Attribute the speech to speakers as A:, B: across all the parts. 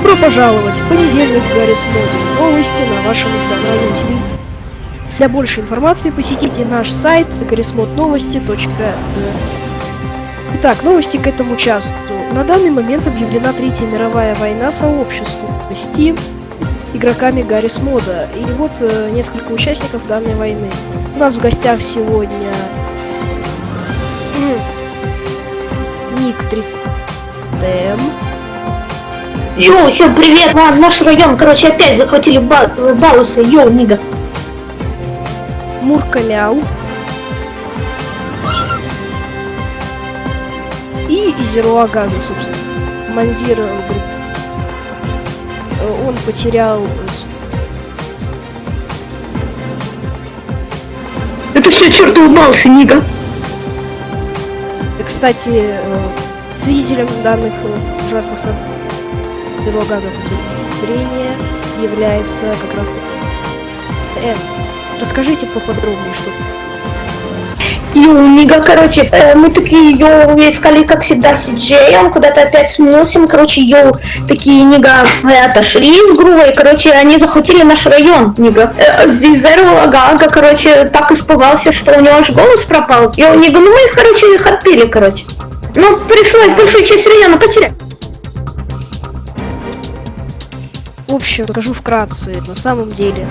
A: пожаловать! Понедельник в Гаррис Моде. Новости на вашем национальном телевидении. Для большей информации посетите наш сайт garismodновости.ru Итак, новости к этому часу. На данный момент объявлена Третья мировая война сообществу Steam игроками Гаррис Мода. И вот э, несколько участников данной войны. У нас в гостях сегодня Ник 30 М.
B: Йоу, всем привет! На, наш район, короче, опять захватили ба балусы. Йоу, Нига.
A: Муркаляу. И Зеруагага, собственно. Манзир э, он потерял
B: Это все чертовы балусы, Нига.
A: И, Кстати, э, свидетелем данных ужасных событий Потерял зрение является как раз Эн. Расскажите поподробнее, что
B: Йоу, Нига, короче, э, мы такие, йоу, искали, как всегда, Сиджей, он куда-то опять смылся, мы, короче, йоу, такие, Нига, мы отошли с Грувой, короче, они захватили наш район, Нига. Э, Зеру Агага, короче, так испугался, что у него аж голос пропал. Йоу, Нига, ну мы их, короче, их отпили, короче. Ну, пришлось большую часть района потерять.
A: В общем, скажу вкратце, на самом деле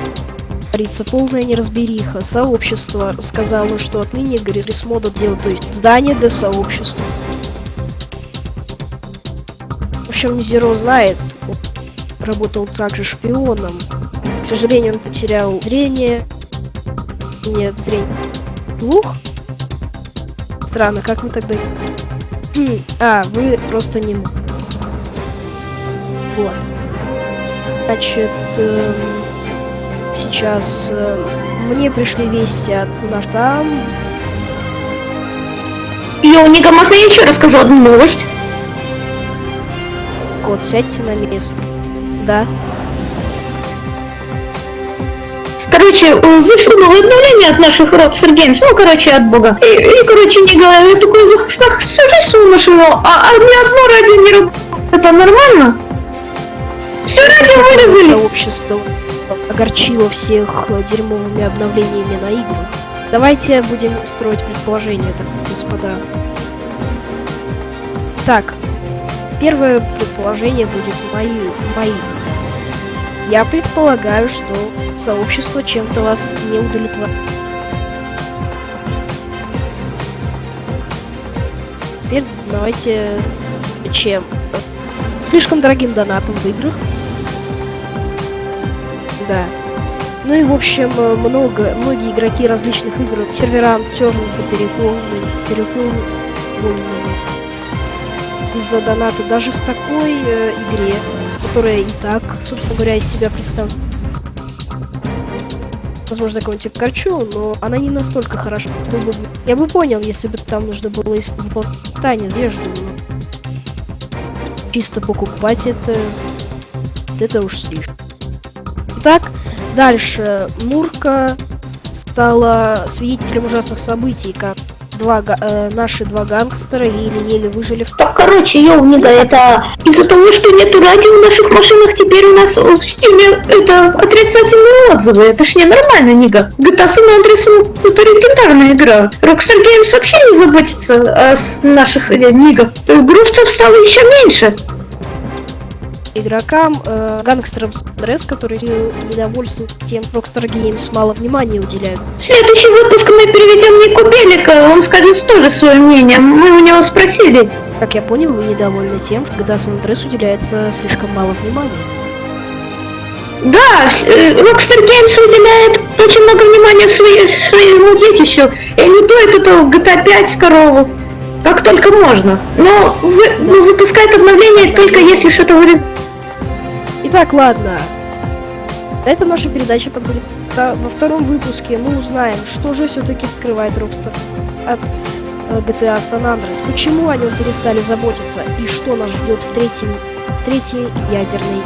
A: творится полная неразбериха. Сообщество сказало, что отныне Гаррис Мода делает, то есть здание для сообщества. В общем, Зеро знает, работал также шпионом. К сожалению, он потерял зрение. Нет, зрение. Слух? Странно, как мы тогда... Хм, А, вы просто не... Вот. Значит, эм, сейчас эм, мне пришли вести от наш там.
B: Йоу, Нига, можно я еще расскажу одну новость?
A: Кот, сядьте на место. Да.
B: Короче, э, вышло новое обновление от наших Rockstar Games, ну, короче, от бога. И, и, короче, не говорю, я такой захожу, слушаю его, а, а ни одно радио не работает. Это нормально?
A: Сообщество огорчило всех э, дерьмовыми обновлениями на игры. Давайте будем строить предположения, так, господа. Так, первое предположение будет мои, мои. Я предполагаю, что сообщество чем-то вас не удовлетворяет. Теперь давайте чем? Слишком дорогим донатом в играх. Да. Ну и в общем э, много, многие игроки различных игр серверам черненько переполнены, переполнены из-за доната даже в такой э, игре, которая и так, собственно говоря, из себя представляет. Возможно, я кого-нибудь корчу, но она не настолько хороша. Я бы понял, если бы там нужно было использовать питание, одежду, но... Чисто покупать это... Это уж слишком. Итак, дальше. Мурка стала свидетелем ужасных событий, как два э, наши два гангстера еле-еле выжили
B: Так, короче, йоу, Нига, это из-за того, что нету радио в наших машинах, теперь у нас в стиме это отрицательные отзывы. Это ж ненормально, Нига. GTA San Andreas это легендарная игра. Rockstar Games вообще не заботится о наших э, Нига. Э, Грустно стало еще меньше.
A: Игрокам, э, гангстерам стресс, которые недовольствуют тем, что Rockstar Games мало внимания уделяют.
B: В следующий выпуск мы переведем Нику Белика, он скажет тоже свое мнение. Мы у него спросили.
A: Как я понял, вы недовольны тем, San Andreas уделяется слишком мало внимания.
B: Да, э, Rockstar Games уделяет очень много внимания своей, своему детищу, и они дуют эту GTA 5 корову. Как только можно. Но вы, ну, выпускает обновление только если что-то вроде...
A: Итак, ладно. На этом наша передача подходит. к- Во втором выпуске мы узнаем, что же все-таки скрывает Rockstar от э, GTA San Andreas, почему о нем перестали заботиться и что нас ждет в третьем, третьей ядерной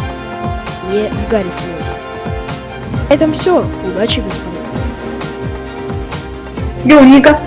A: не в Гаррис На этом все. Удачи, господа.
B: Йоу, Ника.